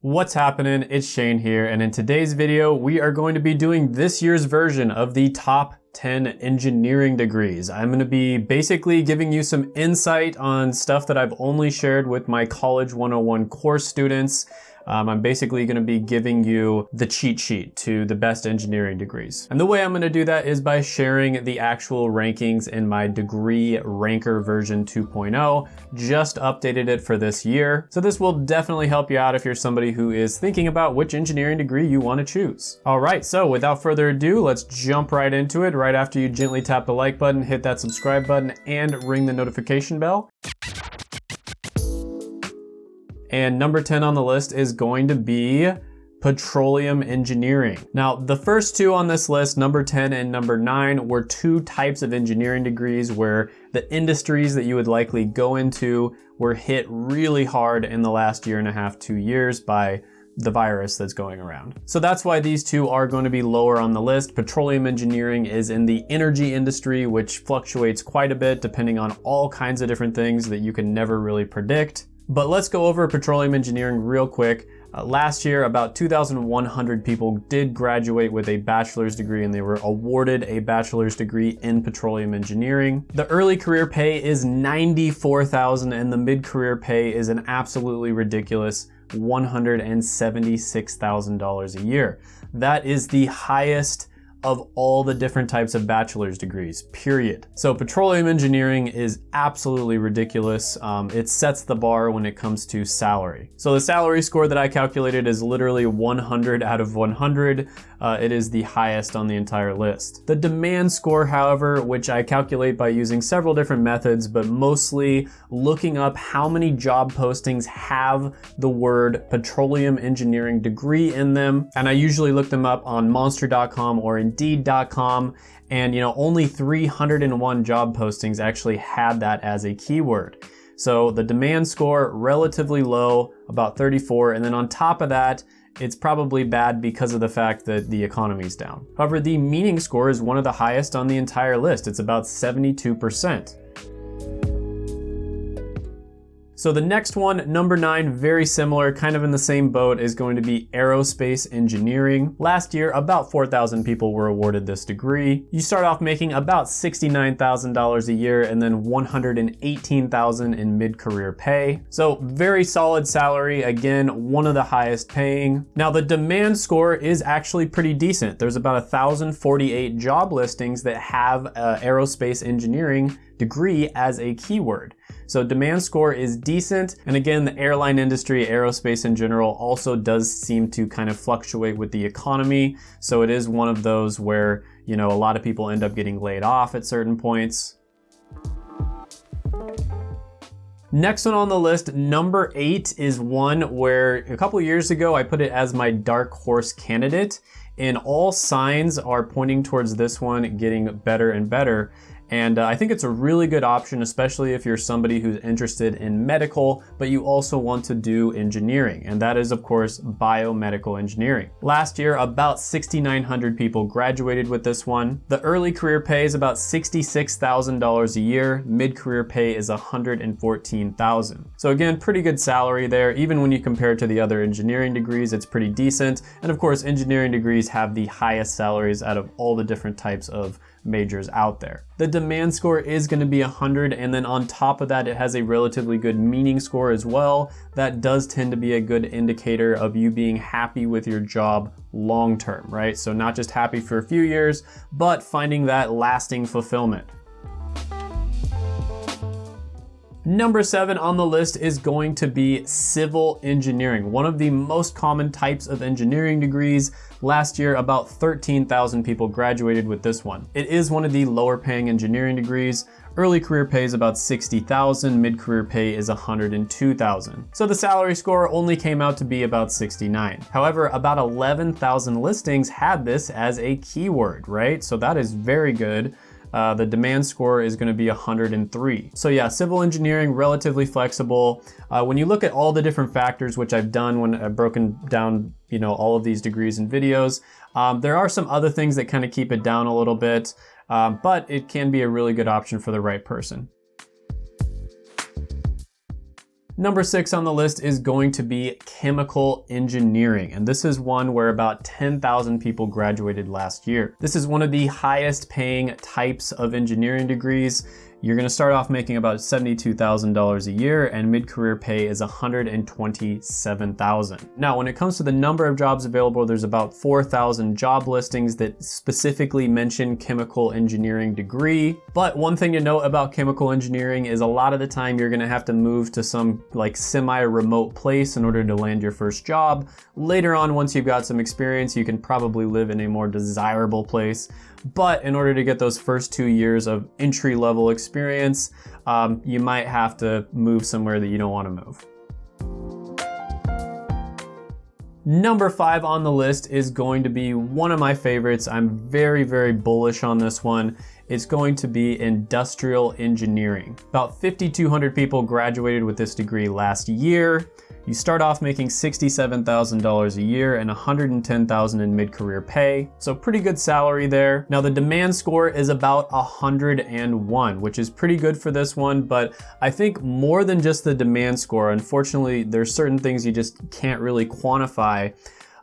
What's happening? It's Shane here, and in today's video, we are going to be doing this year's version of the top 10 engineering degrees. I'm gonna be basically giving you some insight on stuff that I've only shared with my College 101 course students um, I'm basically gonna be giving you the cheat sheet to the best engineering degrees. And the way I'm gonna do that is by sharing the actual rankings in my degree ranker version 2.0. Just updated it for this year. So this will definitely help you out if you're somebody who is thinking about which engineering degree you wanna choose. All right, so without further ado, let's jump right into it. Right after you gently tap the like button, hit that subscribe button, and ring the notification bell. And number 10 on the list is going to be petroleum engineering. Now, the first two on this list, number 10 and number 9, were two types of engineering degrees where the industries that you would likely go into were hit really hard in the last year and a half, two years by the virus that's going around. So that's why these two are going to be lower on the list. Petroleum engineering is in the energy industry, which fluctuates quite a bit depending on all kinds of different things that you can never really predict. But let's go over petroleum engineering real quick. Uh, last year, about 2,100 people did graduate with a bachelor's degree and they were awarded a bachelor's degree in petroleum engineering. The early career pay is 94,000 and the mid-career pay is an absolutely ridiculous $176,000 a year. That is the highest of all the different types of bachelor's degrees, period. So petroleum engineering is absolutely ridiculous. Um, it sets the bar when it comes to salary. So the salary score that I calculated is literally 100 out of 100. Uh, it is the highest on the entire list. The demand score, however, which I calculate by using several different methods, but mostly looking up how many job postings have the word petroleum engineering degree in them. And I usually look them up on monster.com or Indeed.com, and you know only 301 job postings actually had that as a keyword. So the demand score relatively low, about 34, and then on top of that, it's probably bad because of the fact that the economy's down. However, the meaning score is one of the highest on the entire list. It's about 72%. So the next one, number nine, very similar, kind of in the same boat, is going to be aerospace engineering. Last year, about 4,000 people were awarded this degree. You start off making about $69,000 a year and then 118,000 dollars in mid-career pay. So very solid salary, again, one of the highest paying. Now the demand score is actually pretty decent. There's about 1,048 job listings that have uh, aerospace engineering degree as a keyword. So demand score is decent. And again, the airline industry, aerospace in general, also does seem to kind of fluctuate with the economy. So it is one of those where, you know, a lot of people end up getting laid off at certain points. Next one on the list, number eight, is one where a couple years ago I put it as my dark horse candidate, and all signs are pointing towards this one getting better and better. And uh, I think it's a really good option, especially if you're somebody who's interested in medical, but you also want to do engineering. And that is, of course, biomedical engineering. Last year, about 6,900 people graduated with this one. The early career pay is about $66,000 a year. Mid-career pay is 114,000. So again, pretty good salary there. Even when you compare it to the other engineering degrees, it's pretty decent. And of course, engineering degrees have the highest salaries out of all the different types of majors out there. The demand score is going to be 100 and then on top of that it has a relatively good meaning score as well. That does tend to be a good indicator of you being happy with your job long term, right? So not just happy for a few years, but finding that lasting fulfillment. Number seven on the list is going to be civil engineering, one of the most common types of engineering degrees. Last year, about 13,000 people graduated with this one. It is one of the lower paying engineering degrees. Early career pay is about 60,000, mid-career pay is 102,000. So the salary score only came out to be about 69. However, about 11,000 listings had this as a keyword, right? So that is very good. Uh, the demand score is gonna be 103. So yeah, civil engineering, relatively flexible. Uh, when you look at all the different factors, which I've done when I've broken down you know, all of these degrees and videos, um, there are some other things that kind of keep it down a little bit, um, but it can be a really good option for the right person. Number six on the list is going to be chemical engineering. And this is one where about 10,000 people graduated last year. This is one of the highest paying types of engineering degrees. You're gonna start off making about $72,000 a year and mid-career pay is 127,000. Now, when it comes to the number of jobs available, there's about 4,000 job listings that specifically mention chemical engineering degree. But one thing to note about chemical engineering is a lot of the time you're gonna have to move to some like semi-remote place in order to land your first job. Later on, once you've got some experience, you can probably live in a more desirable place. But in order to get those first two years of entry level experience, um, you might have to move somewhere that you don't want to move. Number five on the list is going to be one of my favorites. I'm very, very bullish on this one. It's going to be industrial engineering. About 5,200 people graduated with this degree last year. You start off making $67,000 a year and $110,000 in mid-career pay. So pretty good salary there. Now the demand score is about 101, which is pretty good for this one, but I think more than just the demand score, unfortunately, there's certain things you just can't really quantify.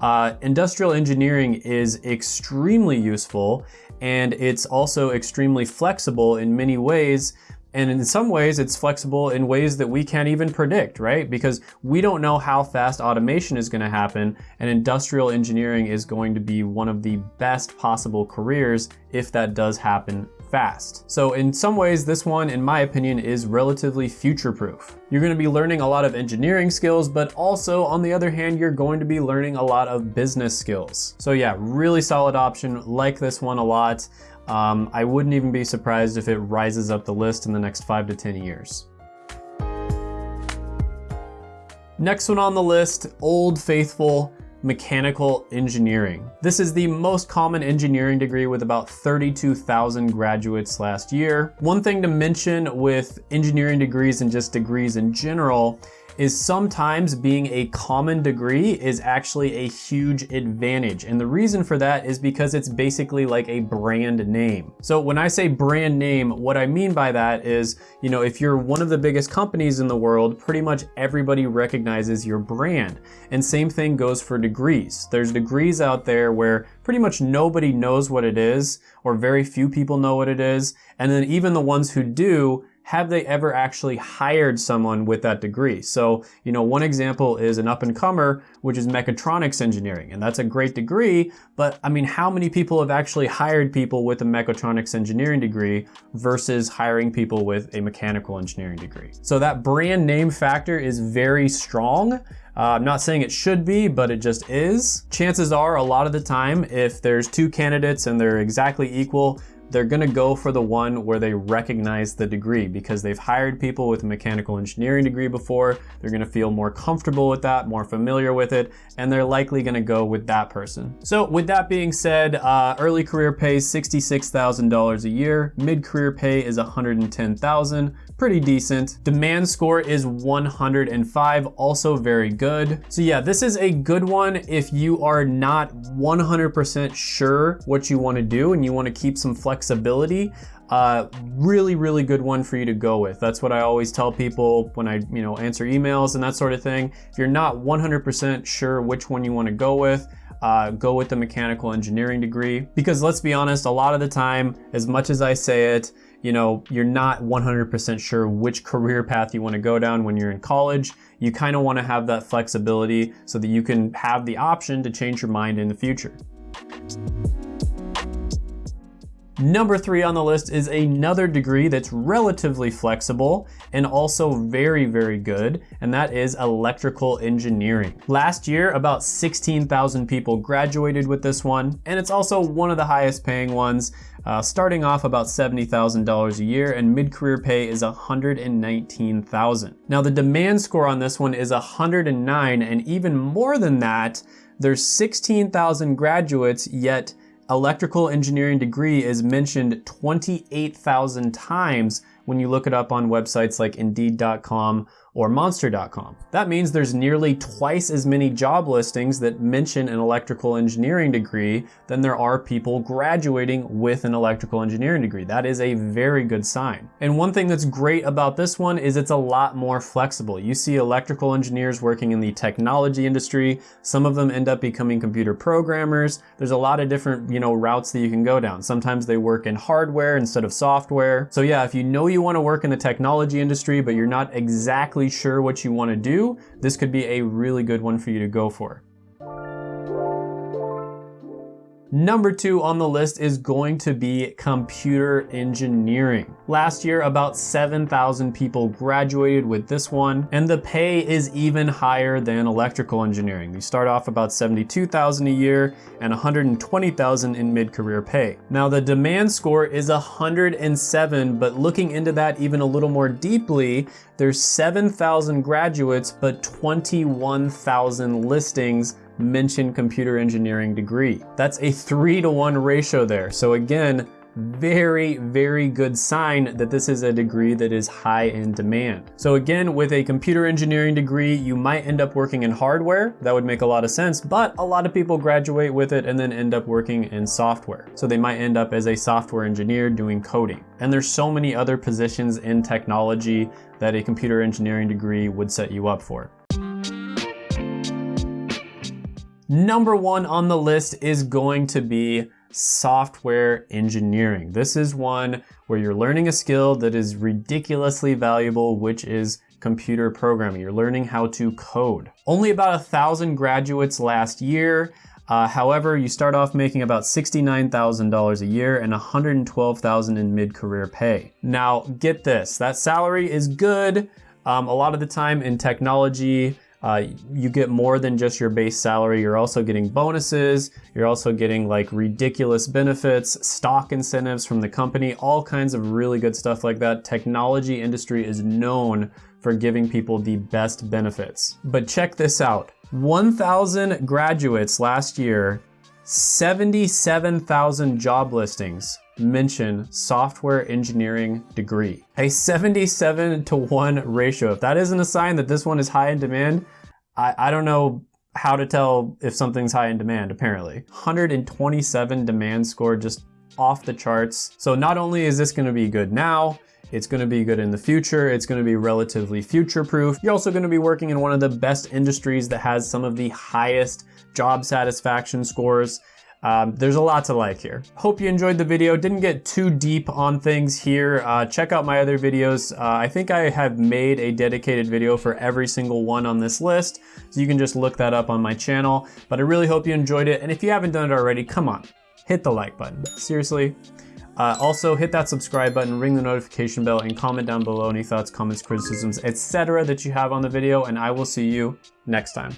Uh, industrial engineering is extremely useful and it's also extremely flexible in many ways and in some ways, it's flexible in ways that we can't even predict, right? Because we don't know how fast automation is going to happen, and industrial engineering is going to be one of the best possible careers if that does happen fast. So in some ways, this one, in my opinion, is relatively future-proof. You're gonna be learning a lot of engineering skills, but also on the other hand, you're going to be learning a lot of business skills. So yeah, really solid option, like this one a lot. Um, I wouldn't even be surprised if it rises up the list in the next five to 10 years. Next one on the list, Old Faithful mechanical engineering. This is the most common engineering degree with about 32,000 graduates last year. One thing to mention with engineering degrees and just degrees in general is sometimes being a common degree is actually a huge advantage. And the reason for that is because it's basically like a brand name. So when I say brand name, what I mean by that is, you know, if you're one of the biggest companies in the world, pretty much everybody recognizes your brand. And same thing goes for degrees. There's degrees out there where pretty much nobody knows what it is, or very few people know what it is. And then even the ones who do have they ever actually hired someone with that degree? So, you know, one example is an up and comer, which is mechatronics engineering, and that's a great degree, but I mean, how many people have actually hired people with a mechatronics engineering degree versus hiring people with a mechanical engineering degree? So that brand name factor is very strong. Uh, I'm not saying it should be, but it just is. Chances are a lot of the time, if there's two candidates and they're exactly equal, they're gonna go for the one where they recognize the degree because they've hired people with a mechanical engineering degree before. They're gonna feel more comfortable with that, more familiar with it, and they're likely gonna go with that person. So with that being said, uh, early career pays $66,000 a year, mid-career pay is 110,000, pretty decent. Demand score is 105, also very good. So yeah, this is a good one if you are not 100% sure what you wanna do and you wanna keep some flexibility. Uh, really, really good one for you to go with. That's what I always tell people when I, you know, answer emails and that sort of thing. If you're not 100% sure which one you wanna go with, uh, go with the mechanical engineering degree. Because let's be honest, a lot of the time, as much as I say it, you know, you're not 100% sure which career path you want to go down when you're in college. You kind of want to have that flexibility so that you can have the option to change your mind in the future. Number three on the list is another degree that's relatively flexible and also very, very good, and that is electrical engineering. Last year, about 16,000 people graduated with this one, and it's also one of the highest paying ones, uh, starting off about $70,000 a year, and mid-career pay is 119,000. Now the demand score on this one is 109, and even more than that, there's 16,000 graduates, yet electrical engineering degree is mentioned 28,000 times when you look it up on websites like Indeed.com or monster.com. That means there's nearly twice as many job listings that mention an electrical engineering degree than there are people graduating with an electrical engineering degree. That is a very good sign. And one thing that's great about this one is it's a lot more flexible. You see electrical engineers working in the technology industry. Some of them end up becoming computer programmers. There's a lot of different, you know, routes that you can go down. Sometimes they work in hardware instead of software. So yeah, if you know you want to work in the technology industry, but you're not exactly sure what you wanna do, this could be a really good one for you to go for. Number two on the list is going to be computer engineering. Last year, about 7,000 people graduated with this one, and the pay is even higher than electrical engineering. You start off about 72,000 a year and 120,000 in mid-career pay. Now the demand score is 107, but looking into that even a little more deeply, there's 7,000 graduates, but 21,000 listings mention computer engineering degree. That's a three to one ratio there. So again, very, very good sign that this is a degree that is high in demand. So again, with a computer engineering degree, you might end up working in hardware. That would make a lot of sense, but a lot of people graduate with it and then end up working in software. So they might end up as a software engineer doing coding. And there's so many other positions in technology that a computer engineering degree would set you up for. Number one on the list is going to be software engineering. This is one where you're learning a skill that is ridiculously valuable, which is computer programming. You're learning how to code. Only about a thousand graduates last year. Uh, however, you start off making about $69,000 a year and $112,000 in mid-career pay. Now, get this, that salary is good. Um, a lot of the time in technology, uh, you get more than just your base salary. You're also getting bonuses. You're also getting like ridiculous benefits, stock incentives from the company, all kinds of really good stuff like that. Technology industry is known for giving people the best benefits. But check this out. 1,000 graduates last year, 77,000 job listings mention software engineering degree. A 77 to 1 ratio. If that isn't a sign that this one is high in demand, I, I don't know how to tell if something's high in demand, apparently. 127 demand score just off the charts. So not only is this gonna be good now, it's gonna be good in the future. It's gonna be relatively future-proof. You're also gonna be working in one of the best industries that has some of the highest job satisfaction scores um, there's a lot to like here. Hope you enjoyed the video. Didn't get too deep on things here. Uh, check out my other videos. Uh, I think I have made a dedicated video for every single one on this list, so you can just look that up on my channel. But I really hope you enjoyed it, and if you haven't done it already, come on, hit the like button. Seriously. Uh, also, hit that subscribe button, ring the notification bell, and comment down below any thoughts, comments, criticisms, etc. that you have on the video, and I will see you next time.